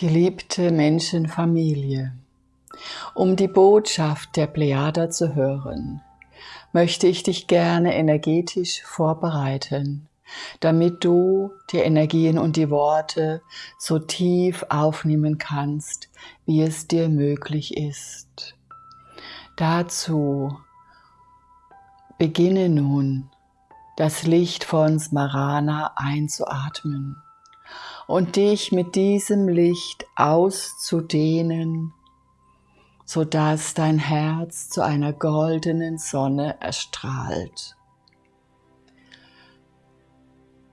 Geliebte Menschenfamilie, um die Botschaft der Plejada zu hören, möchte ich dich gerne energetisch vorbereiten, damit du die Energien und die Worte so tief aufnehmen kannst, wie es dir möglich ist. Dazu beginne nun das Licht von Smarana einzuatmen und dich mit diesem Licht auszudehnen, sodass dein Herz zu einer goldenen Sonne erstrahlt.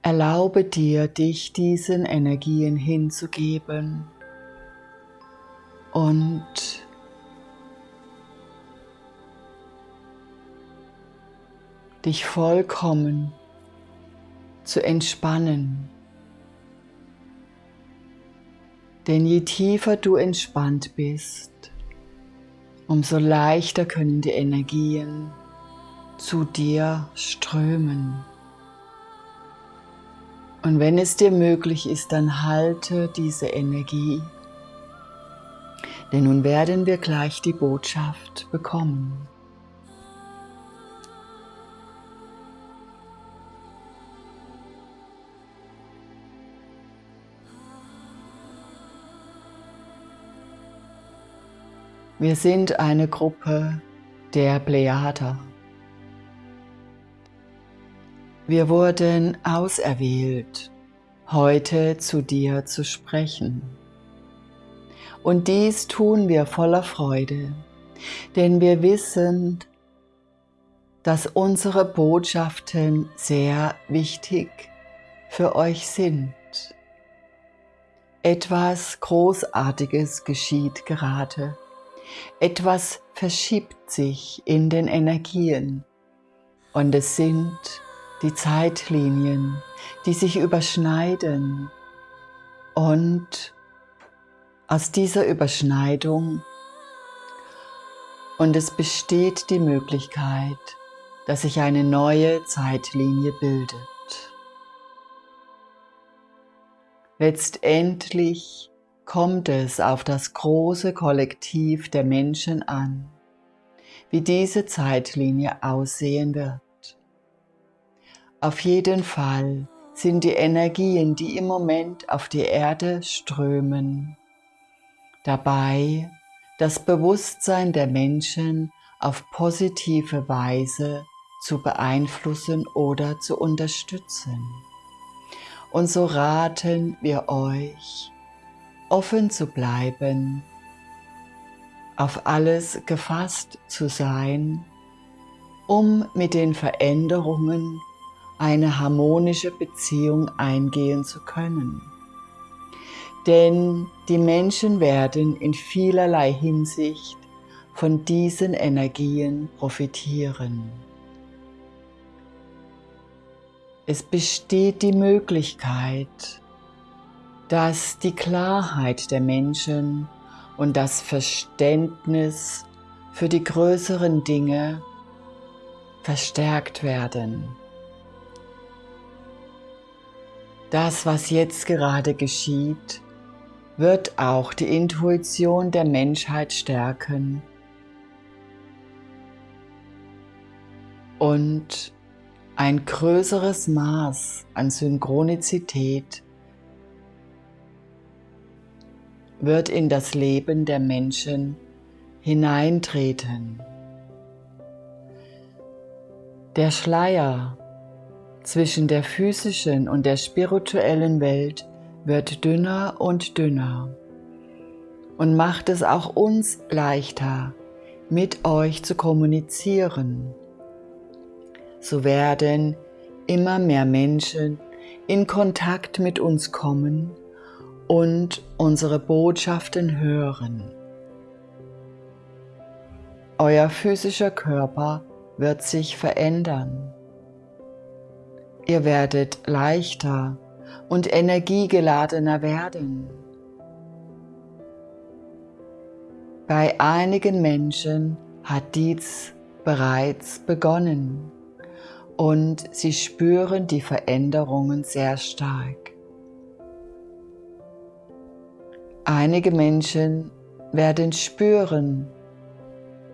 Erlaube dir, dich diesen Energien hinzugeben und dich vollkommen zu entspannen. Denn je tiefer du entspannt bist, umso leichter können die Energien zu dir strömen. Und wenn es dir möglich ist, dann halte diese Energie, denn nun werden wir gleich die Botschaft bekommen. Wir sind eine Gruppe der Plejada. Wir wurden auserwählt, heute zu dir zu sprechen. Und dies tun wir voller Freude, denn wir wissen, dass unsere Botschaften sehr wichtig für euch sind. Etwas Großartiges geschieht gerade etwas verschiebt sich in den Energien und es sind die Zeitlinien, die sich überschneiden und aus dieser Überschneidung und es besteht die Möglichkeit, dass sich eine neue Zeitlinie bildet. Letztendlich kommt es auf das große Kollektiv der Menschen an, wie diese Zeitlinie aussehen wird. Auf jeden Fall sind die Energien, die im Moment auf die Erde strömen, dabei das Bewusstsein der Menschen auf positive Weise zu beeinflussen oder zu unterstützen. Und so raten wir euch, offen zu bleiben, auf alles gefasst zu sein, um mit den Veränderungen eine harmonische Beziehung eingehen zu können. Denn die Menschen werden in vielerlei Hinsicht von diesen Energien profitieren. Es besteht die Möglichkeit, dass die Klarheit der Menschen und das Verständnis für die größeren Dinge verstärkt werden. Das, was jetzt gerade geschieht, wird auch die Intuition der Menschheit stärken und ein größeres Maß an Synchronizität wird in das Leben der Menschen hineintreten. Der Schleier zwischen der physischen und der spirituellen Welt wird dünner und dünner und macht es auch uns leichter, mit euch zu kommunizieren. So werden immer mehr Menschen in Kontakt mit uns kommen und unsere Botschaften hören. Euer physischer Körper wird sich verändern. Ihr werdet leichter und energiegeladener werden. Bei einigen Menschen hat dies bereits begonnen und sie spüren die Veränderungen sehr stark. Einige Menschen werden spüren,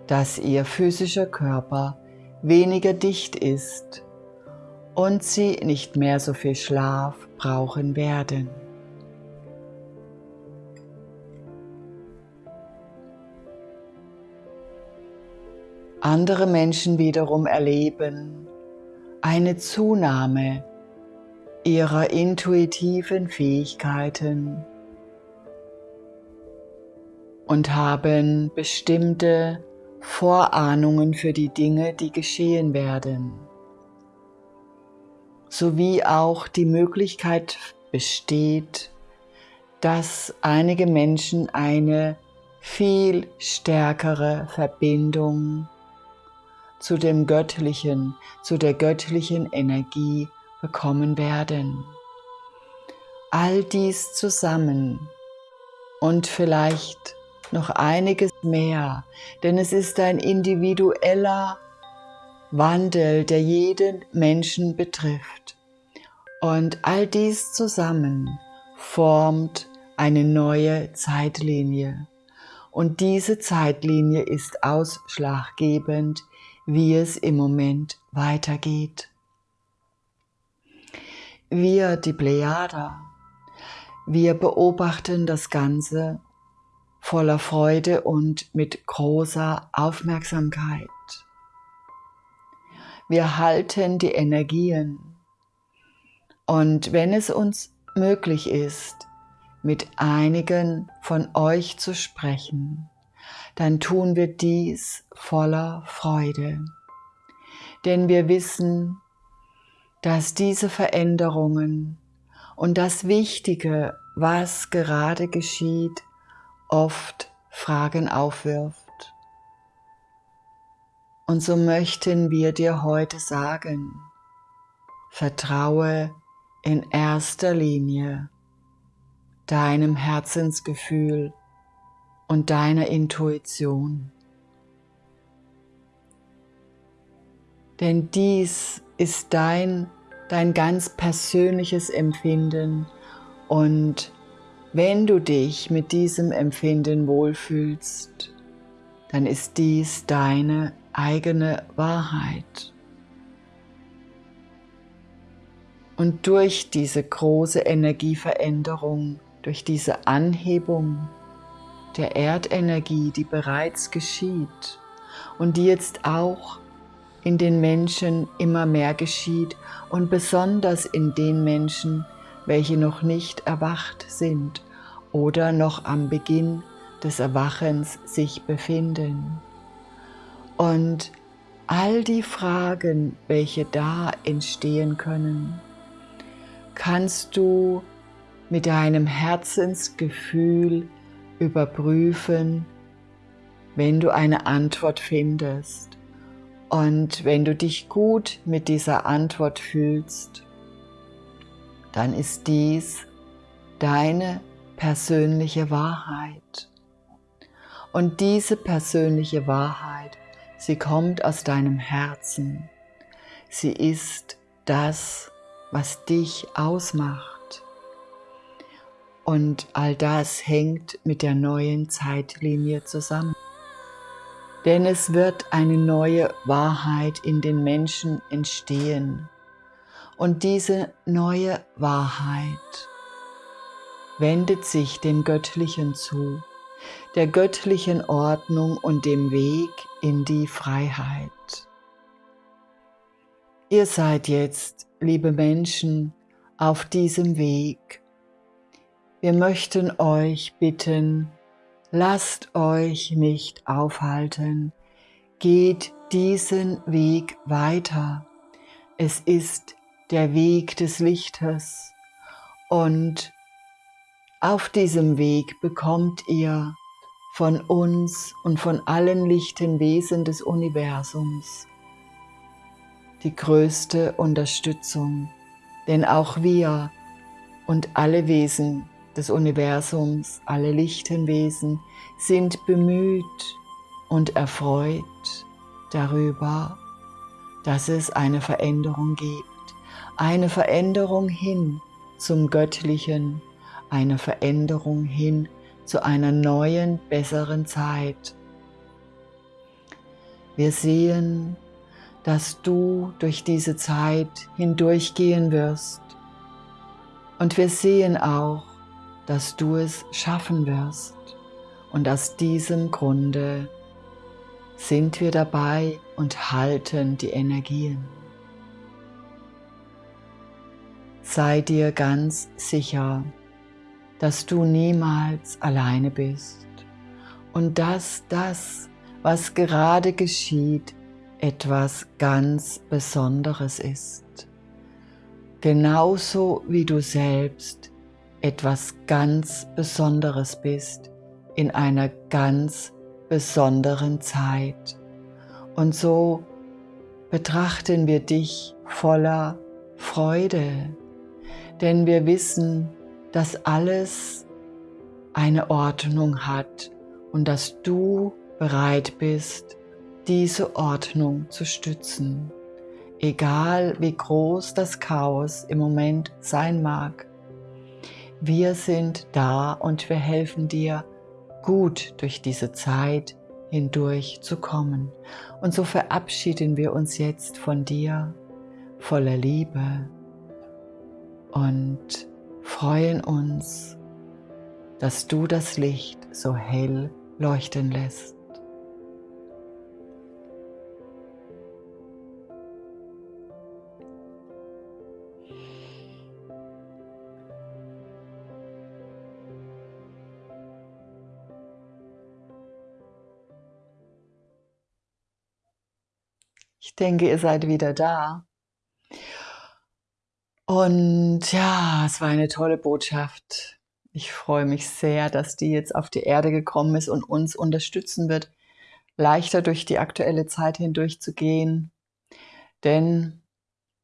dass ihr physischer Körper weniger dicht ist und sie nicht mehr so viel Schlaf brauchen werden. Andere Menschen wiederum erleben eine Zunahme ihrer intuitiven Fähigkeiten und haben bestimmte Vorahnungen für die Dinge, die geschehen werden, sowie auch die Möglichkeit besteht, dass einige Menschen eine viel stärkere Verbindung zu dem Göttlichen, zu der göttlichen Energie bekommen werden. All dies zusammen und vielleicht noch einiges mehr, denn es ist ein individueller Wandel, der jeden Menschen betrifft. Und all dies zusammen formt eine neue Zeitlinie. Und diese Zeitlinie ist ausschlaggebend, wie es im Moment weitergeht. Wir, die Plejader, wir beobachten das Ganze voller Freude und mit großer Aufmerksamkeit. Wir halten die Energien und wenn es uns möglich ist, mit einigen von euch zu sprechen, dann tun wir dies voller Freude. Denn wir wissen, dass diese Veränderungen und das Wichtige, was gerade geschieht, oft Fragen aufwirft. Und so möchten wir dir heute sagen, vertraue in erster Linie deinem Herzensgefühl und deiner Intuition. Denn dies ist dein, dein ganz persönliches Empfinden und wenn du dich mit diesem Empfinden wohlfühlst, dann ist dies deine eigene Wahrheit. Und durch diese große Energieveränderung, durch diese Anhebung der Erdenergie, die bereits geschieht und die jetzt auch in den Menschen immer mehr geschieht und besonders in den Menschen, welche noch nicht erwacht sind oder noch am Beginn des Erwachens sich befinden. Und all die Fragen, welche da entstehen können, kannst du mit deinem Herzensgefühl überprüfen, wenn du eine Antwort findest. Und wenn du dich gut mit dieser Antwort fühlst, dann ist dies deine persönliche Wahrheit. Und diese persönliche Wahrheit, sie kommt aus deinem Herzen. Sie ist das, was dich ausmacht. Und all das hängt mit der neuen Zeitlinie zusammen. Denn es wird eine neue Wahrheit in den Menschen entstehen. Und diese neue Wahrheit wendet sich dem Göttlichen zu, der göttlichen Ordnung und dem Weg in die Freiheit. Ihr seid jetzt, liebe Menschen, auf diesem Weg wir möchten euch bitten, lasst euch nicht aufhalten, geht diesen Weg weiter. Es ist der Weg des Lichtes und auf diesem Weg bekommt ihr von uns und von allen lichten Wesen des Universums die größte Unterstützung, denn auch wir und alle Wesen des Universums, alle lichten Wesen sind bemüht und erfreut darüber, dass es eine Veränderung gibt. Eine Veränderung hin zum Göttlichen, eine Veränderung hin zu einer neuen, besseren Zeit. Wir sehen, dass du durch diese Zeit hindurchgehen wirst. Und wir sehen auch, dass du es schaffen wirst. Und aus diesem Grunde sind wir dabei und halten die Energien. Sei dir ganz sicher, dass du niemals alleine bist und dass das, was gerade geschieht, etwas ganz Besonderes ist. Genauso wie du selbst etwas ganz Besonderes bist in einer ganz besonderen Zeit. Und so betrachten wir dich voller Freude, denn wir wissen, dass alles eine Ordnung hat und dass du bereit bist, diese Ordnung zu stützen. Egal wie groß das Chaos im Moment sein mag. Wir sind da und wir helfen dir, gut durch diese Zeit hindurch zu kommen. Und so verabschieden wir uns jetzt von dir voller Liebe und freuen uns, dass du das Licht so hell leuchten lässt. Ich denke, ihr seid wieder da. Und ja, es war eine tolle Botschaft. Ich freue mich sehr, dass die jetzt auf die Erde gekommen ist und uns unterstützen wird, leichter durch die aktuelle Zeit hindurch zu gehen. Denn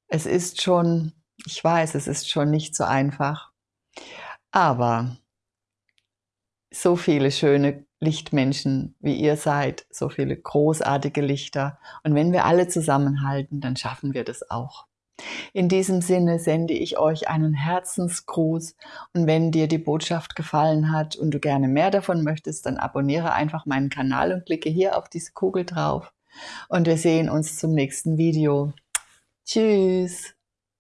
es ist schon, ich weiß, es ist schon nicht so einfach. Aber so viele schöne Lichtmenschen, wie ihr seid, so viele großartige Lichter. Und wenn wir alle zusammenhalten, dann schaffen wir das auch. In diesem Sinne sende ich euch einen Herzensgruß und wenn dir die Botschaft gefallen hat und du gerne mehr davon möchtest, dann abonniere einfach meinen Kanal und klicke hier auf diese Kugel drauf. Und wir sehen uns zum nächsten Video. Tschüss!